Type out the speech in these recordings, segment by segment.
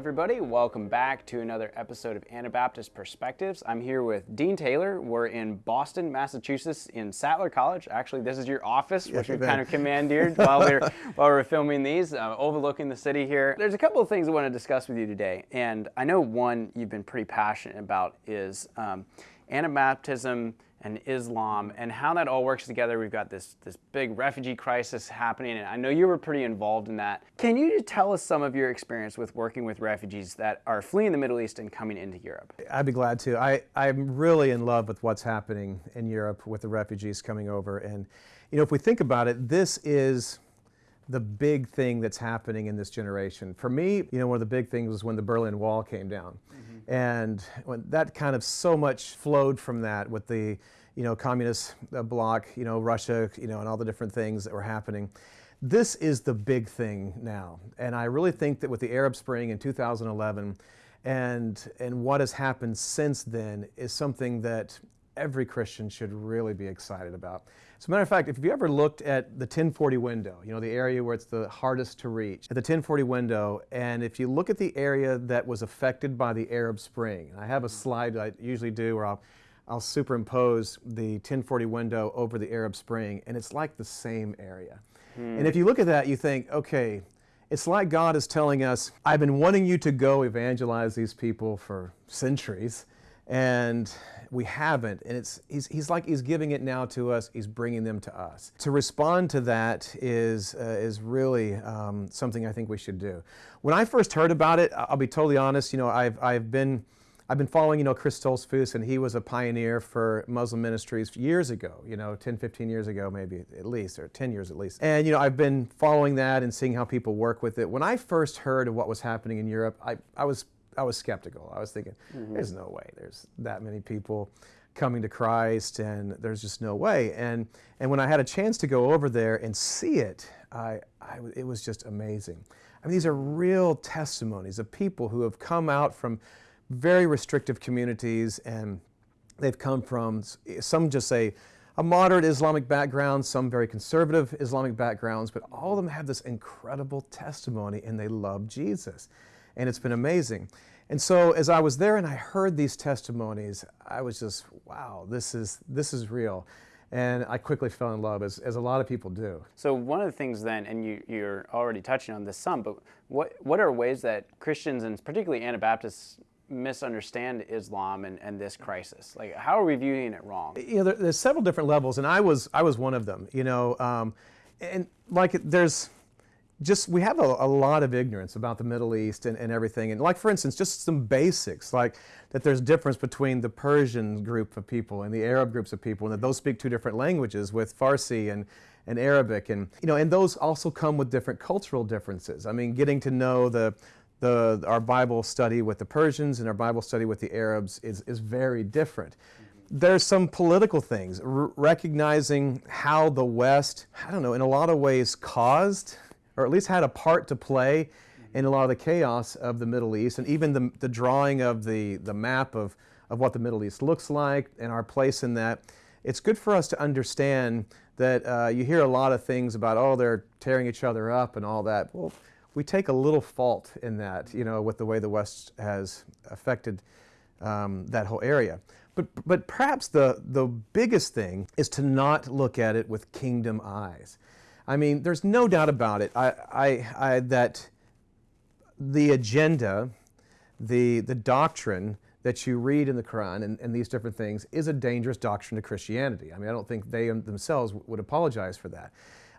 everybody. Welcome back to another episode of Anabaptist Perspectives. I'm here with Dean Taylor. We're in Boston, Massachusetts, in Sattler College. Actually, this is your office, which we've kind of commandeered while we're while we're filming these, uh, overlooking the city here. There's a couple of things I want to discuss with you today, and I know one you've been pretty passionate about is um, Anabaptism and Islam and how that all works together. We've got this this big refugee crisis happening, and I know you were pretty involved in that. Can you tell us some of your experience with working with refugees that are fleeing the Middle East and coming into Europe? I'd be glad to. I, I'm really in love with what's happening in Europe with the refugees coming over. And, you know, if we think about it, this is the big thing that's happening in this generation. For me, you know, one of the big things was when the Berlin Wall came down. Mm-hmm. And when that kind of so much flowed from that with the, you know, communist uh, bloc, you know, Russia, you know, and all the different things that were happening. This is the big thing now. And I really think that with the Arab Spring in 2011 and, and what has happened since then is something that every Christian should really be excited about. As a matter of fact, if you ever looked at the 1040 window, you know, the area where it's the hardest to reach, at the 1040 window, and if you look at the area that was affected by the Arab Spring, I have a slide I usually do where I'll, I'll superimpose the 1040 window over the Arab Spring, and it's like the same area. Hmm. And if you look at that, you think, okay, it's like God is telling us, I've been wanting you to go evangelize these people for centuries, and we haven't. And it's, he's, he's like he's giving it now to us, he's bringing them to us. To respond to that is, uh, is really um, something I think we should do. When I first heard about it, I'll be totally honest, you know, I've, I've been I've been following, you know, Chris Stoltzfus, and he was a pioneer for Muslim ministries years ago, you know, 10, 15 years ago, maybe at least, or 10 years at least. And, you know, I've been following that and seeing how people work with it. When I first heard of what was happening in Europe, I, I was I was skeptical. I was thinking, mm-hmm. there's no way there's that many people coming to Christ, and there's just no way. And and when I had a chance to go over there and see it, I, I it was just amazing. I mean, these are real testimonies of people who have come out from very restrictive communities, and they've come from some just say a moderate Islamic background, some very conservative Islamic backgrounds, but all of them have this incredible testimony, and they love Jesus and it's been amazing. And so as I was there and I heard these testimonies, I was just, wow, this is, this is real. And I quickly fell in love, as, as a lot of people do. So one of the things then, and you, you're already touching on this some, but what, what are ways that Christians, and particularly Anabaptists, misunderstand Islam and, and this crisis? Like, how are we viewing it wrong? You know, there, there's several different levels, and I was, I was one of them, you know. Um, and like, there's, just we have a, a, lot of ignorance about the Middle East and, and, everything. And like for instance, just some basics, like that there's difference between the Persian group of people and the Arab groups of people, and that those speak two different languages with Farsi and, and Arabic. And, you know, and those also come with different cultural differences. I mean, getting to know the, the, our Bible study with the Persians and our Bible study with the Arabs is, is very different there's some political things, recognizing how the West, I don't know, in a lot of ways caused or at least had a part to play in a lot of the chaos of the Middle East and even the, the drawing of the, the map of, of what the Middle East looks like and our place in that. It's good for us to understand that uh, you hear a lot of things about, oh, they're tearing each other up and all that. Well, we take a little fault in that, you know, with the way the West has affected um, that whole area. But, but perhaps the, the biggest thing is to not look at it with kingdom eyes. I mean, there's no doubt about it I, I, I, that the agenda, the, the doctrine that you read in the Quran and, and, these different things is a dangerous doctrine to Christianity. I mean, I don't think they themselves would apologize for that.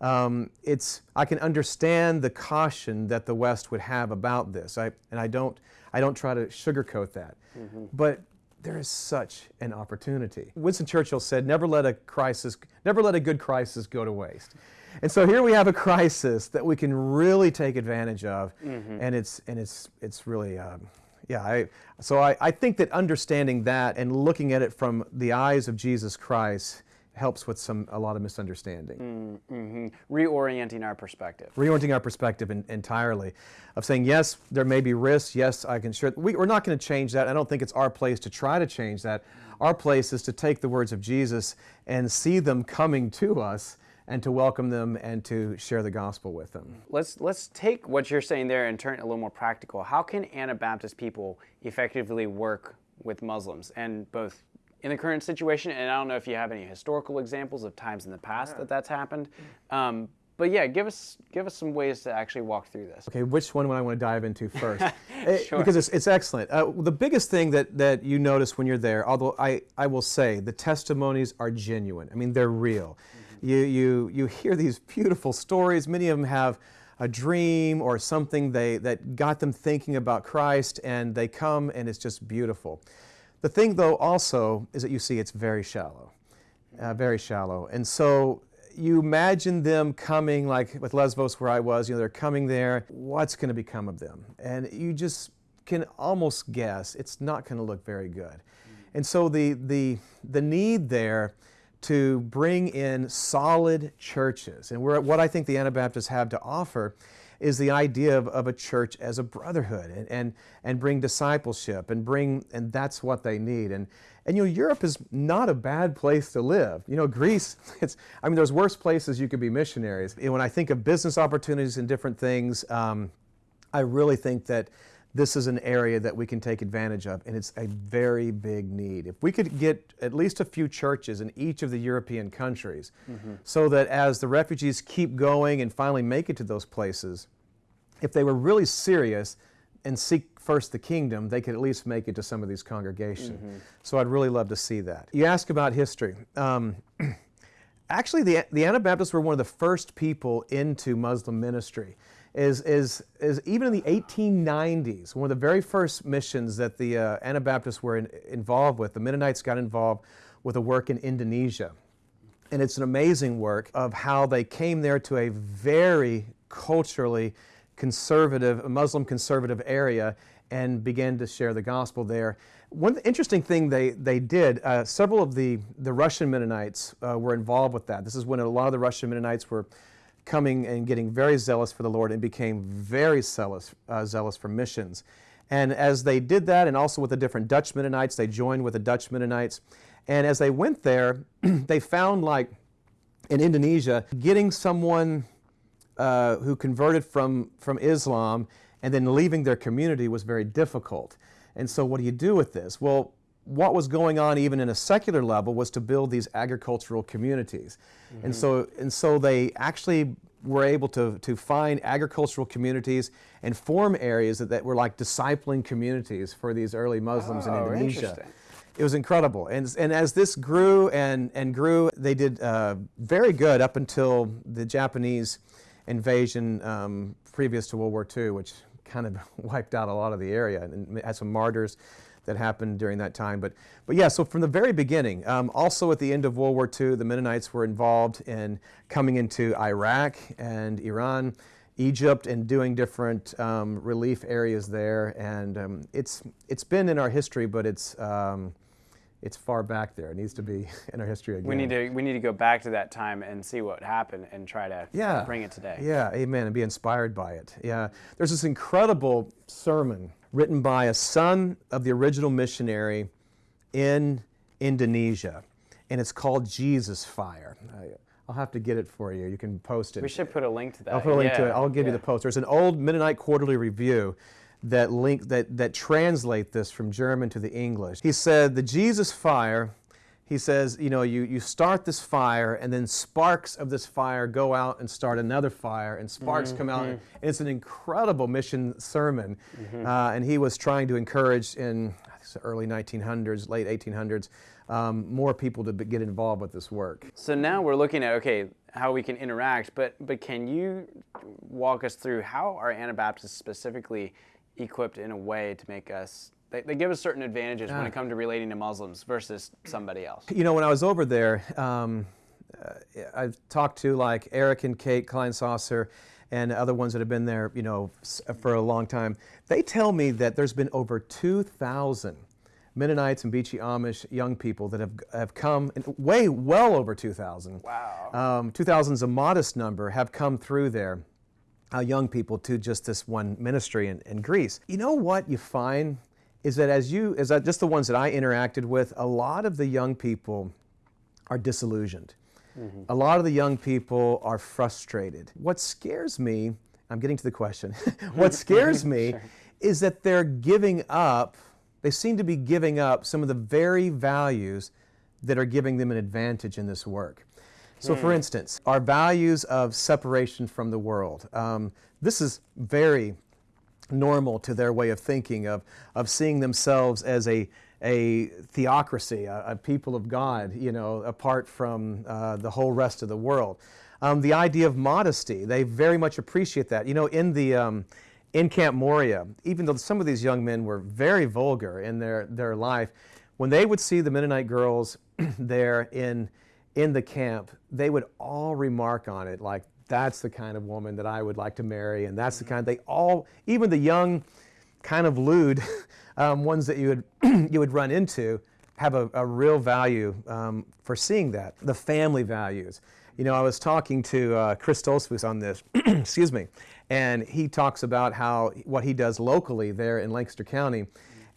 Um, it's, I can understand the caution that the West would have about this, I, and I don't, I don't try to sugarcoat that. Mm-hmm. But there is such an opportunity. Winston Churchill said, never let a crisis, never let a good crisis go to waste. And so here we have a crisis that we can really take advantage of, mm-hmm. and it's and it's it's really. Um, yeah, I, so I, I think that understanding that and looking at it from the eyes of Jesus Christ helps with some a lot of misunderstanding. Mm-hmm. Reorienting our perspective. Reorienting our perspective in, entirely, of saying yes, there may be risks. Yes, I can share. We, we're not going to change that. I don't think it's our place to try to change that. Our place is to take the words of Jesus and see them coming to us and to welcome them and to share the gospel with them. Let's let's take what you're saying there and turn it a little more practical. How can Anabaptist people effectively work with Muslims and both in the current situation, and I don't know if you have any historical examples of times in the past yeah. that that's happened, um, but yeah, give us give us some ways to actually walk through this. Okay, which one would I want to dive into first? Eh, sure. Because it's, it's excellent. Uh, the biggest thing that, that you notice when you're there, although I, I will say the testimonies are genuine. I mean, they're real. Mm-hmm. You, you, you hear these beautiful stories. Many of them have a dream or something they, that got them thinking about Christ, and they come and it's just beautiful. The thing, though, also is that you see it's very shallow. Uh, very shallow. And so you imagine them coming, like with Lesbos where I was, you know, they're coming there, what's going to become of them? And you just can almost guess it's not going to look very good. And so the, the, the need there to bring in solid churches, and what I think the Anabaptists have to offer is the idea of, of a church as a brotherhood and, and, and bring discipleship and bring, and that's what they need. And, and you know, Europe is not a bad place to live. You know, Greece, it's, I mean, there's worse places you could be missionaries. Know, when I think of business opportunities and different things, um, I really think that this is an area that we can take advantage of, and it's a very big need. If we could get at least a few churches in each of the European countries, mm-hmm. so that as the refugees keep going and finally make it to those places, if they were really serious and seek first the kingdom, they could at least make it to some of these congregations. Mm-hmm. So I'd really love to see that. You ask about history. Um, actually, the, the Anabaptists were one of the first people into Muslim ministry. Is, is, is even in the 1890s, one of the very first missions that the uh, Anabaptists were in, involved with, the Mennonites got involved with a work in Indonesia. And it's an amazing work of how they came there to a very culturally conservative, Muslim conservative area and began to share the gospel there. One interesting thing they, they did, uh, several of the, the Russian Mennonites uh, were involved with that. This is when a lot of the Russian Mennonites were coming and getting very zealous for the Lord and became very zealous, uh, zealous for missions. And as they did that, and also with the different Dutch Mennonites, they joined with the Dutch Mennonites. And as they went there, they found like in Indonesia, getting someone uh, who converted from, from Islam and then leaving their community was very difficult. And so, what do you do with this? Well, what was going on even in a secular level was to build these agricultural communities. Mm-hmm. And, so, and so they actually were able to, to find agricultural communities and form areas that, that were like discipling communities for these early Muslims oh, in Indonesia. It was incredible. And, and as this grew and, and grew, they did uh, very good up until the Japanese invasion um, previous to World War II, which kind of wiped out a lot of the area and had some martyrs that happened during that time. But, but yeah, so from the very beginning, um, also at the end of World War II, the Mennonites were involved in coming into Iraq and Iran, Egypt, and doing different um, relief areas there. And um, it's, it's been in our history, but it's, um, it's far back there. It needs to be in our history again. We need to we need to go back to that time and see what happened and try to yeah. bring it today. Yeah, amen, and be inspired by it. Yeah, there's this incredible sermon written by a son of the original missionary in Indonesia, and it's called Jesus Fire. I'll have to get it for you. You can post it. We should put a link to that. I'll put a link yeah. to it. I'll give yeah. you the post. There's an old Mennonite Quarterly Review that link that, that translate this from German to the English. He said the Jesus fire, he says, you know, you, you start this fire and then sparks of this fire go out and start another fire and sparks mm-hmm. come out. And mm-hmm. it's an incredible mission sermon. Mm-hmm. Uh, and he was trying to encourage in the early 1900s, late 1800s, um, more people to get involved with this work. So now we're looking at, okay, how we can interact, but, but can you walk us through how are Anabaptists specifically equipped in a way to make us they, they give us certain advantages yeah. when it comes to relating to Muslims versus somebody else. You know, when I was over there, um, uh, I've talked to like Eric and Kate Kleinsasser and other ones that have been there, you know, for a long time. They tell me that there's been over 2,000 Mennonites and Beachy Amish young people that have, have come, way well over 2,000. Wow. Um, 2,000 is a modest number, have come through there uh, young people to just this one ministry in, in Greece. You know what you find is that as you, as I, just the ones that I interacted with, a lot of the young people are disillusioned. mm-hmm. a lot of the young people are frustrated. What scares me, I'm getting to the question, what scares me sure. is that they're giving up, they seem to be giving up some of the very values that are giving them an advantage in this work. So, mm. for instance, our values of separation from the world. Um, this is very normal to their way of thinking, of, of seeing themselves as a, a theocracy, a, a people of God, you know, apart from uh, the whole rest of the world. Um, the idea of modesty, they very much appreciate that. You know, in the um, in Camp Moria, even though some of these young men were very vulgar in their, their life, when they would see the Mennonite girls there in, in the camp, they would all remark on it like, that's the kind of woman that I would like to marry, and that's the kind. They all, even the young, kind of lewd um, ones that you would you would run into, have a, a real value um, for seeing that. The family values. You know, I was talking to uh, Chris Stoltzfus on this, excuse me, and he talks about how what he does locally there in Lancaster County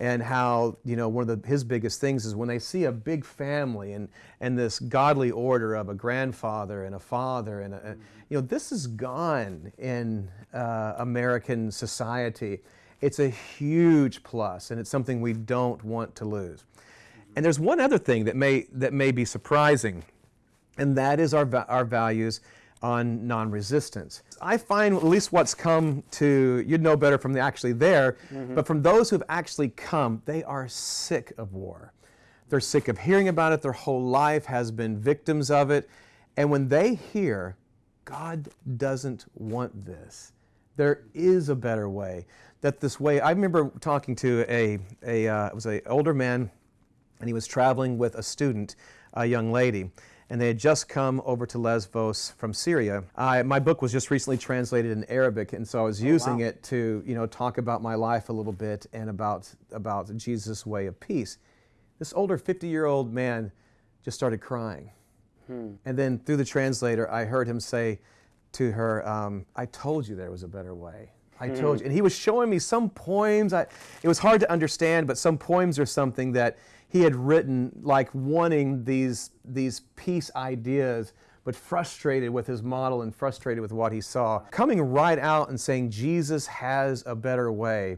and how you know one of the, his biggest things is when they see a big family and and this godly order of a grandfather and a father and a, you know this is gone in uh, American society. It's a huge plus, and it's something we don't want to lose. And there's one other thing that may that may be surprising, and that is our our values on non-resistance. I find at least what's come to, you'd know better from the actually there, mm-hmm. but from those who've actually come, they are sick of war. They're sick of hearing about it. Their whole life has been victims of it. And when they hear, God doesn't want this, there is a better way. That this way, I remember talking to a, a uh, it was an older man, and he was traveling with a student, a young lady and they had just come over to Lesbos from Syria. I, my book was just recently translated in Arabic, and so I was using oh, wow. it to, you know, talk about my life a little bit and about about Jesus' way of peace. This older 50-year-old man just started crying, hmm. and then through the translator, I heard him say to her, um, "I told you there was a better way." I hmm. told you. And he was showing me some poems. I, it was hard to understand, but some poems or something that he had written like wanting these, these peace ideas, but frustrated with his model and frustrated with what he saw. Coming right out and saying Jesus has a better way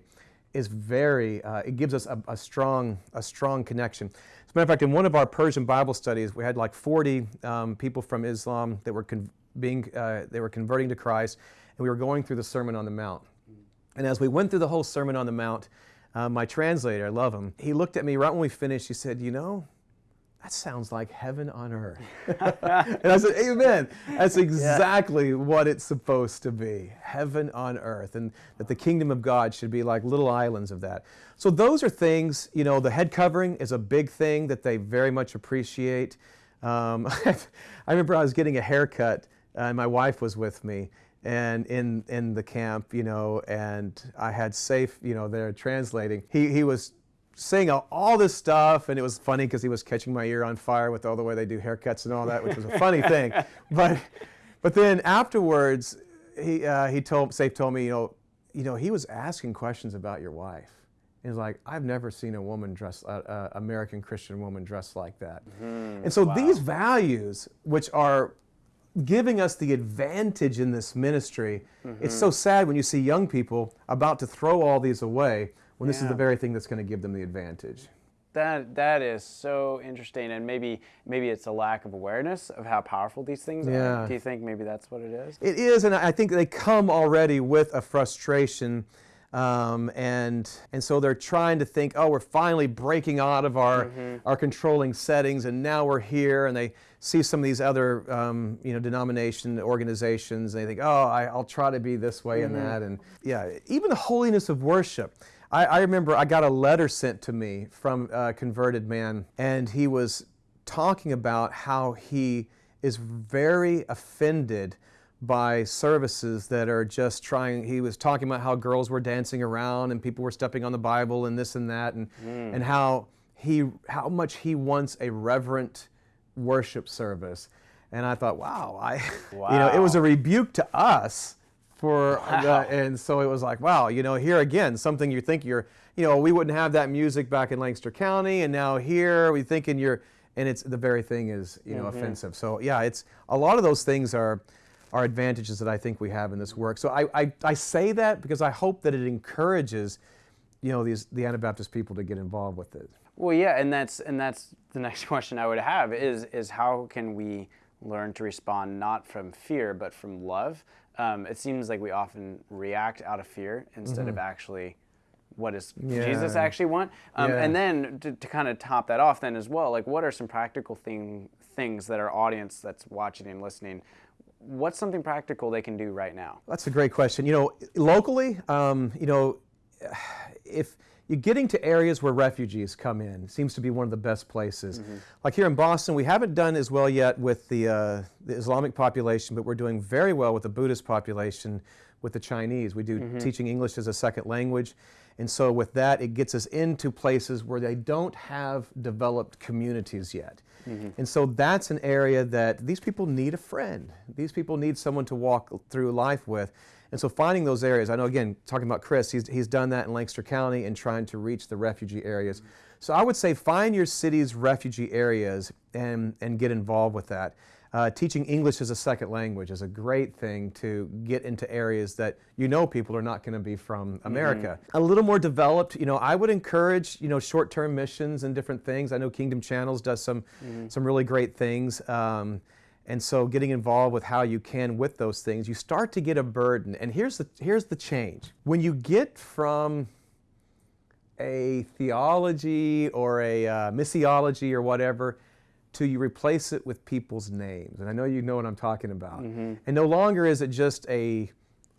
is very, uh, it gives us a, a, strong, a strong connection. As a matter of fact, in one of our Persian Bible studies, we had like 40 um, people from Islam that were con- being, uh, they were converting to Christ, and we were going through the Sermon on the Mount. And as we went through the whole Sermon on the Mount, uh, my translator, I love him, he looked at me right when we finished. He said, You know, that sounds like heaven on earth. and I said, Amen. That's exactly yeah. what it's supposed to be heaven on earth. And that the kingdom of God should be like little islands of that. So, those are things, you know, the head covering is a big thing that they very much appreciate. Um, I remember I was getting a haircut, and my wife was with me and in in the camp, you know, and I had safe, you know, there translating. He he was saying all this stuff, and it was funny because he was catching my ear on fire with all the way they do haircuts and all that, which was a funny thing. But but then afterwards, he uh, he told Safe told me, you know, you know, he was asking questions about your wife. He's like, I've never seen a woman dressed, uh, uh, American Christian woman dressed like that. Mm, and so wow. these values, which are giving us the advantage in this ministry. Mm-hmm. It's so sad when you see young people about to throw all these away when yeah. this is the very thing that's going to give them the advantage. That that is so interesting, and maybe maybe it's a lack of awareness of how powerful these things yeah. are. Do you think maybe that's what it is? It is, and I think they come already with a frustration um, and, and so they're trying to think, oh, we're finally breaking out of our, mm-hmm. our controlling settings, and now we're here. And they see some of these other um, you know, denomination organizations, and they think, oh, I, will try to be this way mm-hmm. and that. And yeah, even the holiness of worship. I, I remember I got a letter sent to me from a converted man, and he was talking about how he is very offended by services that are just trying he was talking about how girls were dancing around and people were stepping on the bible and this and that and mm. and how he how much he wants a reverent worship service and i thought wow i wow. you know it was a rebuke to us for wow. the, and so it was like wow you know here again something you think you're you know we wouldn't have that music back in lancaster county and now here we thinking you're and it's the very thing is you know mm-hmm. offensive. So yeah, it's a lot of those things are are advantages that I think we have in this work. So I, I, I say that because I hope that it encourages you know these the Anabaptist people to get involved with it. Well, yeah, and that's and that's the next question I would have is is how can we learn to respond not from fear but from love? Um, it seems like we often react out of fear instead mm-hmm. of actually what does yeah. Jesus actually want? Um, yeah. And then to, to, kind of top that off, then as well, like what are some practical thing, things that our audience that's watching and listening, what's something practical they can do right now? That's a great question. You know, locally, um, you know, if you're getting to areas where refugees come in seems to be one of the best places. Mm-hmm. Like here in Boston, we haven't done as well yet with the, uh, the, Islamic population, but we're doing very well with the Buddhist population, with the Chinese. We do mm-hmm. teaching English as a second language. And so with that, it gets us into places where they don't have developed communities yet. Mm-hmm. And so that's an area that these people need a friend. These people need someone to walk through life with. And so finding those areas, I know again, talking about Chris, he's, he's done that in Lancaster County and trying to reach the refugee areas. So I would say find your city's refugee areas and, and get involved with that. Uh, teaching English as a second language is a great thing to get into areas that you know people are not going to be from America. Mm-hmm. A little more developed, you know, I would encourage, you know, short-term missions and different things. I know Kingdom Channels does some mm-hmm. some really great things. Um, and so getting involved with how you can with those things, you start to get a burden. And here's the, here's the change. When you get from a theology or a uh, missiology or whatever to you replace it with people's names. And I know you know what I'm talking about. Mm-hmm. And no longer is it just a,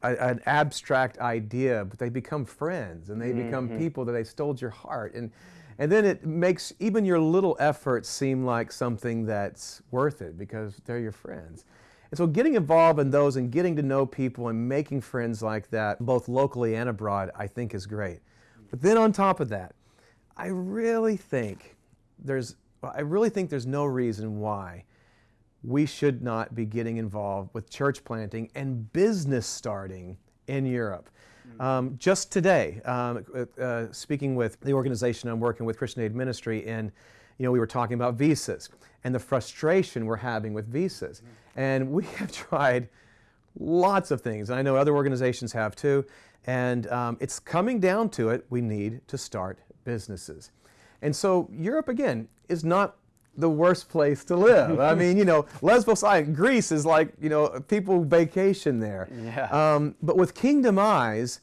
a, an abstract idea, but they become friends and they mm-hmm. become people that they stole your heart. And and then it makes even your little efforts seem like something that's worth it because they're your friends. And so getting involved in those and getting to know people and making friends like that, both locally and abroad, I think is great. But then on top of that, I really think there's I really think there's no reason why we should not be getting involved with church planting and business starting in Europe. Um, just today, um, uh, speaking with the organization I'm working with, Christian Aid Ministry, and you know, we were talking about visas and the frustration we're having with visas. And we have tried lots of things, and I know other organizations have too. And um, it's coming down to it, we need to start businesses. And so Europe, again, is not the worst place to live. I mean, you know, Lesbos Island, Greece is like, you know, people vacation there. Yeah. Um, but with Kingdom Eyes,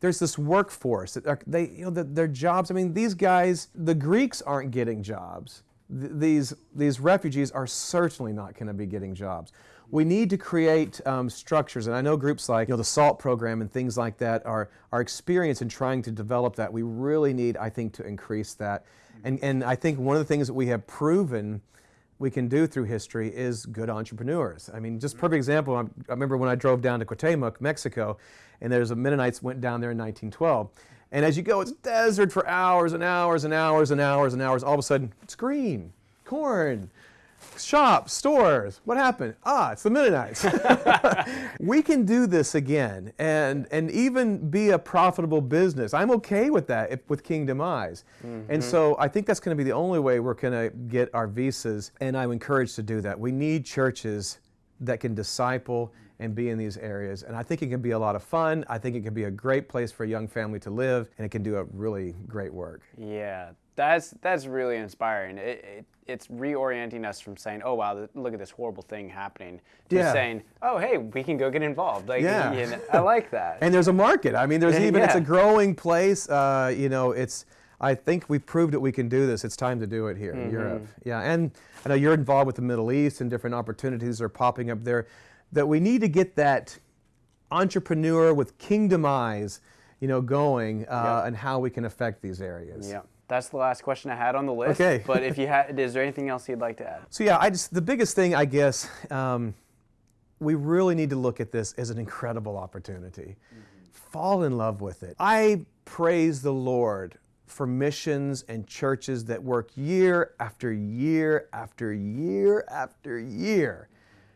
there's this workforce. They, you know, the, their jobs. I mean, these guys, the Greeks aren't getting jobs. Th- these these refugees are certainly not going to be getting jobs. We need to create um, structures, and I know groups like you know the SALT program and things like that are are experienced in trying to develop that. We really need, I think, to increase that. And, and I think one of the things that we have proven we can do through history is good entrepreneurs. I mean, just perfect example, I remember when I drove down to Cuauhtemoc, Mexico, and there's a Mennonites went down there in 1912. And as you go, it's desert for hours and hours and hours and hours and hours. All of a sudden, it's green, corn, shops, stores. What happened? Ah, it's the Mennonites. we can do this again and, and even be a profitable business. I'm okay with that if, with Kingdom Eyes. Mm-hmm. And so I think that's going to be the only way we're going to get our visas, and I'm encouraged to do that. We need churches that can disciple and be in these areas. And I think it can be a lot of fun. I think it can be a great place for a young family to live, and it can do a really great work. Yeah, that's that's really inspiring. It, it, it's reorienting us from saying, "Oh wow, look at this horrible thing happening," to yeah. saying, "Oh hey, we can go get involved." Like, yeah. You know, I like that. and there's a market. I mean, there's even yeah. it's a growing place. Uh, you know, it's. I think we've proved that we can do this. It's time to do it here mm-hmm. in Europe. Yeah, and I know you're involved with the Middle East and different opportunities are popping up there. That we need to get that entrepreneur with kingdom eyes, you know, going uh, and how we can affect these areas. Yeah. That's the last question I had on the list. Okay. but if you had, is there anything else you'd like to add? So yeah, I just the biggest thing I guess um, we really need to look at this as an incredible opportunity. Mm-hmm. Fall in love with it. I praise the Lord for missions and churches that work year after year after year after year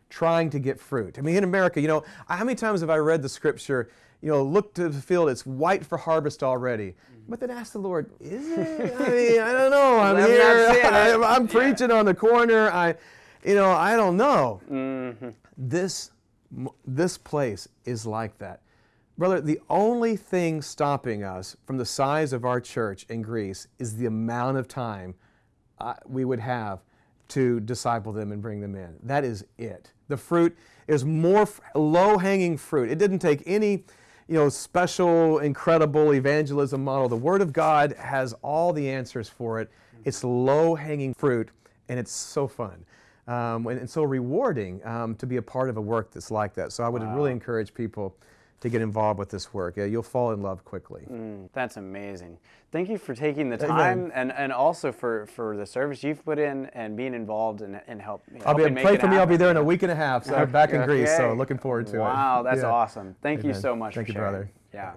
trying to get fruit. I mean, in America, you know, how many times have I read the scripture, you know, look to the field, it's white for harvest already. But then ask the Lord, is it? I mean, I don't know. I'm, I'm here. I'm, I'm preaching on the corner. I, you know, I don't know. Mm-hmm. This, this place is like that. Brother, the only thing stopping us from the size of our church in Greece is the amount of time uh, we would have to disciple them and bring them in. That is it. The fruit is more low hanging fruit. It didn't take any you know, special, incredible evangelism model. The Word of God has all the answers for it. It's low hanging fruit, and it's so fun. Um, and, and, so rewarding um, to be a part of a work that's like that. So I would wow. really encourage people to get involved with this work. Yeah, you'll fall in love quickly. Mm, that's amazing. Thank you for taking the time and, and also for, for the service you've put in and being involved and, and help. I'll be pray for me. I'll be there in a week and a half. So I'm back in Greece. So looking forward to wow, it. Wow, that's yeah. awesome. Thank Amen. you so much. Thank you, sharing. brother. Yeah.